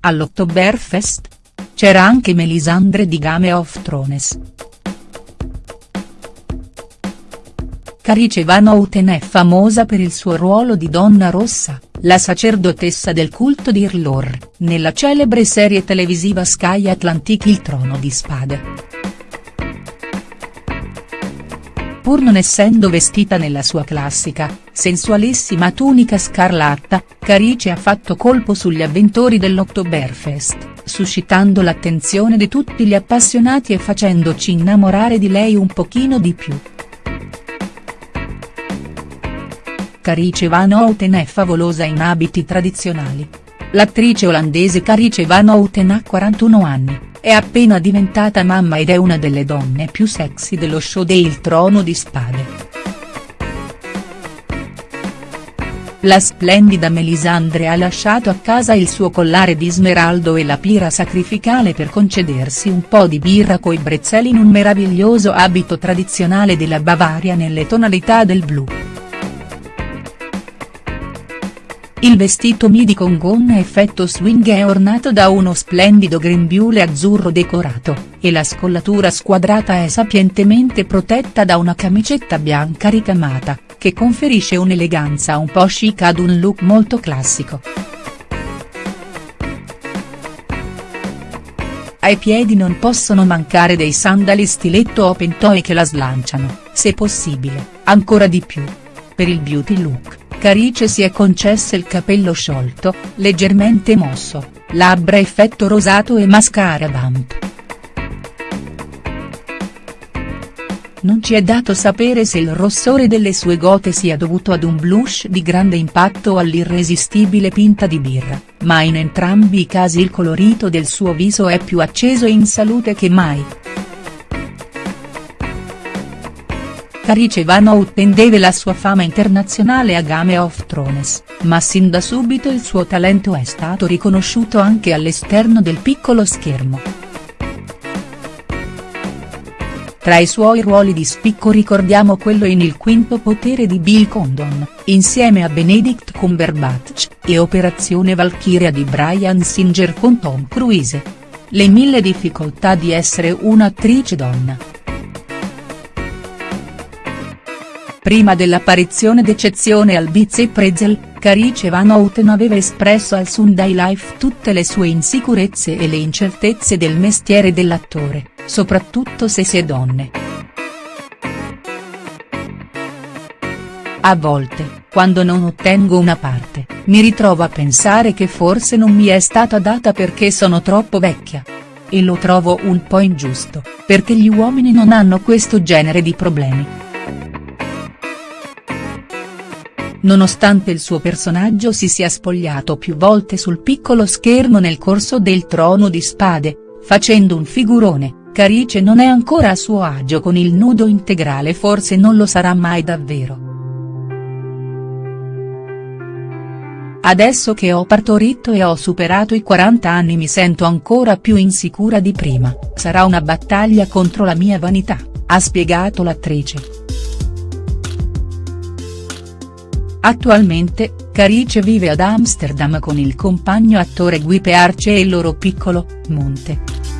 all'Oktoberfest? C'era anche Melisandre di Game of Thrones. Carice Van Houten è famosa per il suo ruolo di Donna Rossa, la sacerdotessa del culto di Irlor, nella celebre serie televisiva Sky Atlantic Il Trono di Spade. Pur non essendo vestita nella sua classica, sensualissima tunica scarlatta, Carice ha fatto colpo sugli avventori dell'Oktoberfest, suscitando l'attenzione di tutti gli appassionati e facendoci innamorare di lei un pochino di più. Carice Van Houten è favolosa in abiti tradizionali. L'attrice olandese Carice Van Houten ha 41 anni è appena diventata mamma ed è una delle donne più sexy dello show de Il Trono di Spade. La splendida Melisandre ha lasciato a casa il suo collare di smeraldo e la pira sacrificale per concedersi un po' di birra coi brezzeli in un meraviglioso abito tradizionale della Bavaria nelle tonalità del blu. Il vestito midi con gonna effetto swing è ornato da uno splendido grembiule azzurro decorato, e la scollatura squadrata è sapientemente protetta da una camicetta bianca ricamata, che conferisce un'eleganza un po' chic ad un look molto classico. Ai piedi non possono mancare dei sandali stiletto open toe che la slanciano, se possibile, ancora di più. Per il beauty look Carice si è concessa il capello sciolto, leggermente mosso, labbra effetto rosato e mascara vamp. Non ci è dato sapere se il rossore delle sue gote sia dovuto ad un blush di grande impatto o all'irresistibile pinta di birra, ma in entrambi i casi il colorito del suo viso è più acceso e in salute che mai. Carice Van Houten deve la sua fama internazionale a Game of Thrones, ma sin da subito il suo talento è stato riconosciuto anche all'esterno del piccolo schermo. Tra i suoi ruoli di spicco ricordiamo quello in Il quinto potere di Bill Condon, insieme a Benedict Cumberbatch, e Operazione Valkyria di Brian Singer con Tom Cruise. Le mille difficoltà di essere un'attrice donna. Prima dell'apparizione d'eccezione al Biz e Pretzel, Carice Van Houten aveva espresso al Sunday Life tutte le sue insicurezze e le incertezze del mestiere dell'attore, soprattutto se si è donne. A volte, quando non ottengo una parte, mi ritrovo a pensare che forse non mi è stata data perché sono troppo vecchia. E lo trovo un po' ingiusto, perché gli uomini non hanno questo genere di problemi. Nonostante il suo personaggio si sia spogliato più volte sul piccolo schermo nel corso del Trono di Spade, facendo un figurone, Carice non è ancora a suo agio con il nudo integrale forse non lo sarà mai davvero. Adesso che ho partorito e ho superato i 40 anni mi sento ancora più insicura di prima, sarà una battaglia contro la mia vanità, ha spiegato l'attrice. Attualmente, Carice vive ad Amsterdam con il compagno attore Guy Pearce e il loro piccolo, Monte.